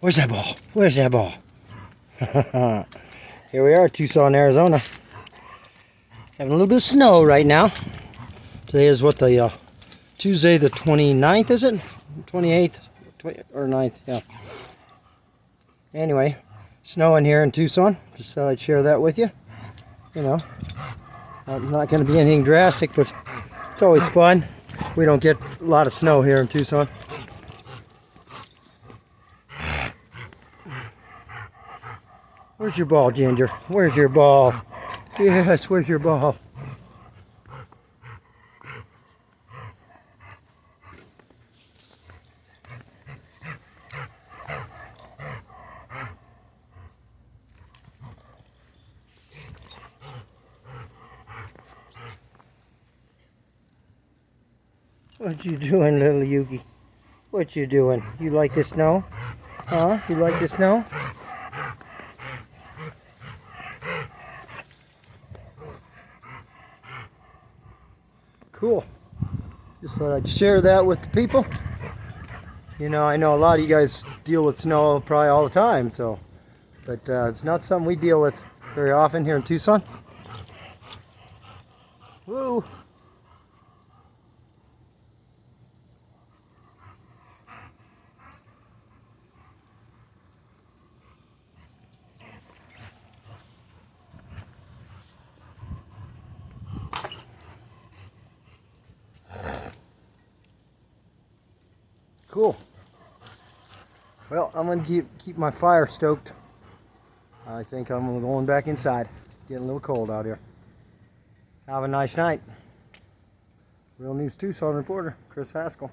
Where's that ball? Where's that ball? Here we are, Tucson, Arizona. Having a little bit of snow right now. Today is what the uh, Tuesday the 29th, is it? 28th 20, or 9th, yeah. Anyway, snowing here in Tucson. Just thought I'd share that with you. You know, I'm not going to be anything drastic, but it's always fun. We don't get a lot of snow here in Tucson. Where's your ball, Ginger? Where's your ball? Yes, where's your ball? What you doing, little Yugi? What you doing? You like the snow? Huh? You like the snow? Cool. Just thought I'd share that with the people. You know, I know a lot of you guys deal with snow probably all the time, so, but uh, it's not something we deal with very often here in Tucson. Woo! Cool. Well, I'm gonna keep keep my fire stoked. I think I'm going back inside. Getting a little cold out here. Have a nice night. Real News Tucson reporter, Chris Haskell.